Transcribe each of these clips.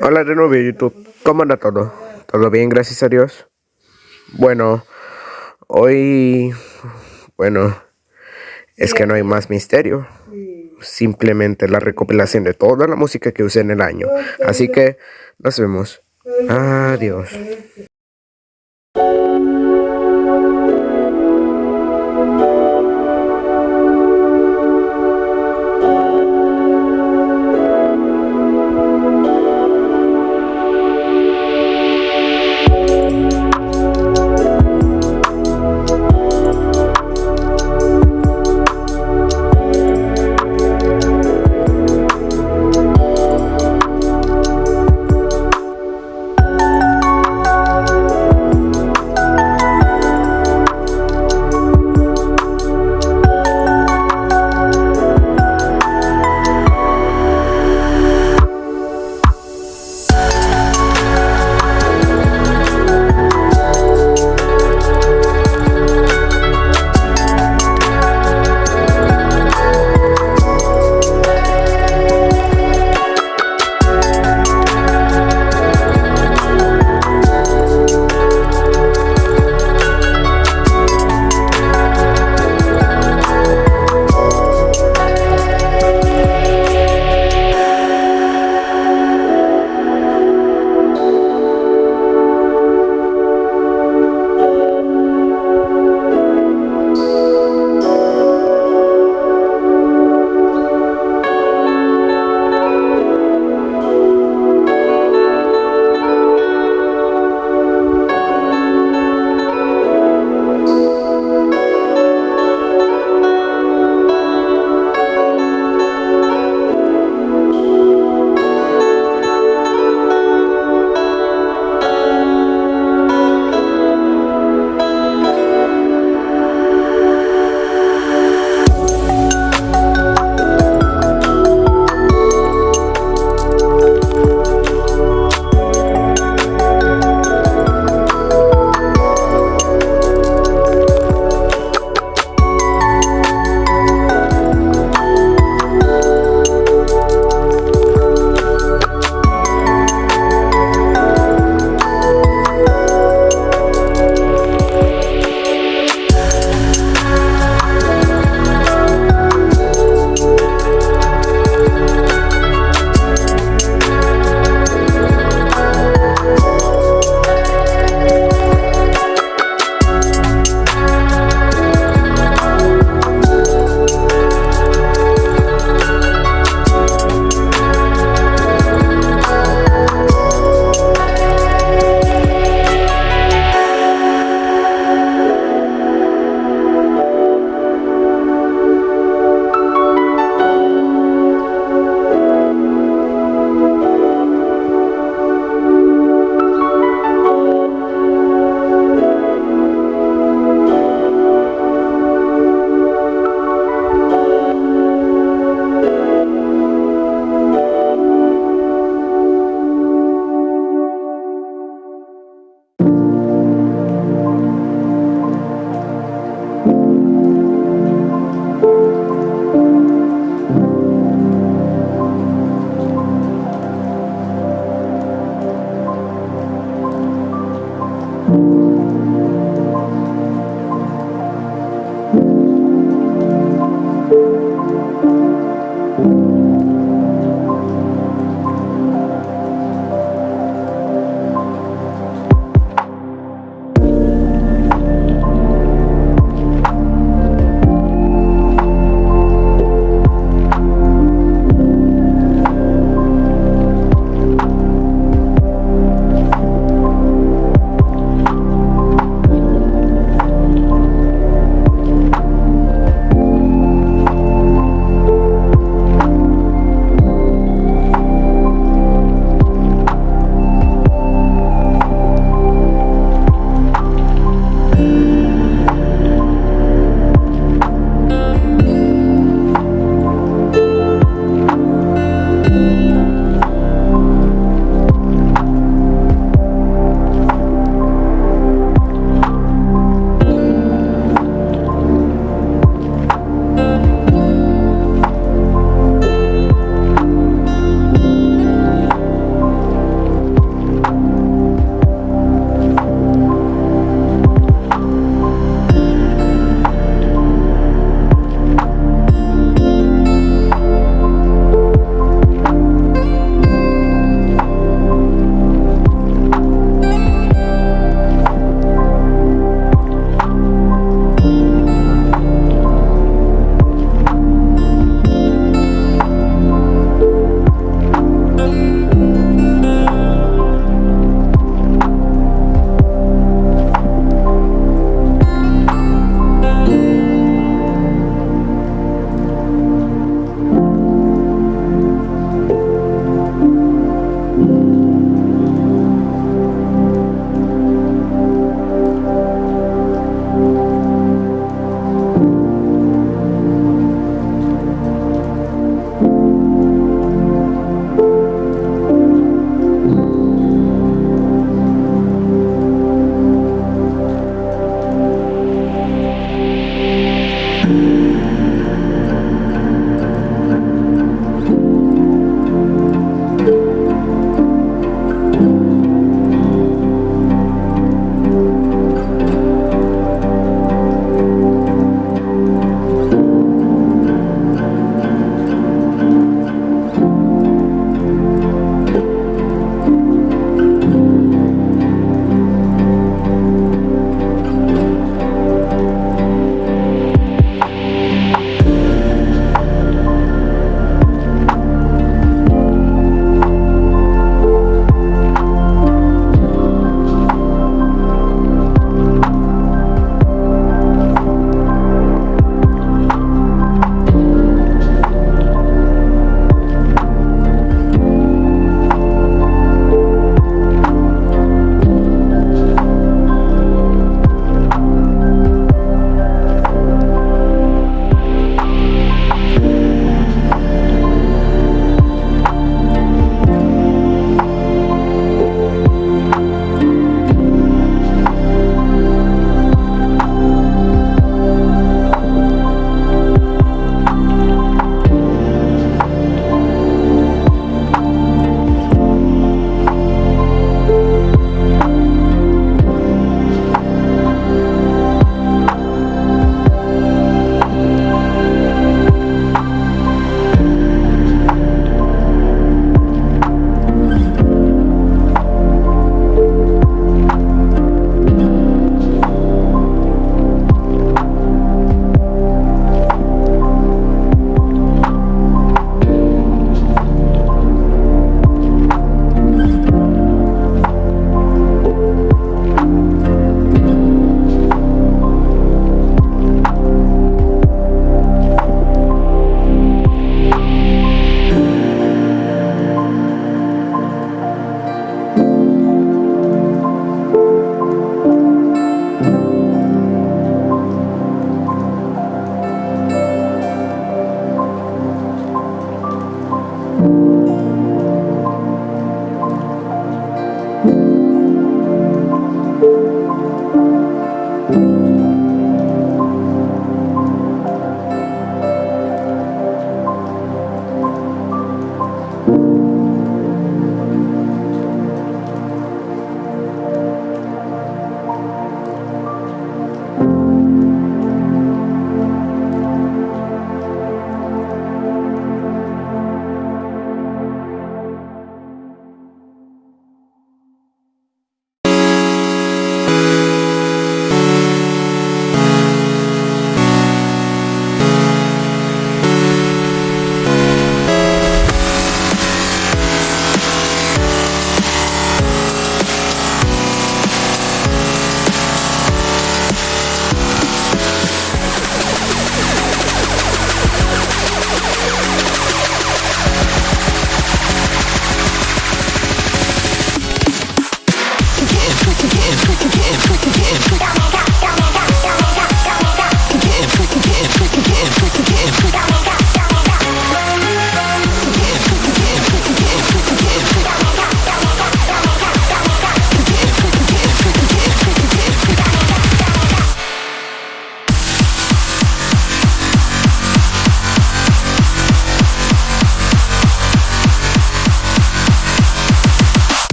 Hola de nuevo YouTube, ¿cómo anda todo? ¿Todo bien, gracias a Dios? Bueno, hoy, bueno, es que no hay más misterio. Simplemente la recopilación de toda la música que usé en el año. Así que nos vemos. Adiós.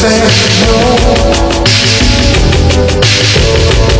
said no.